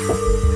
you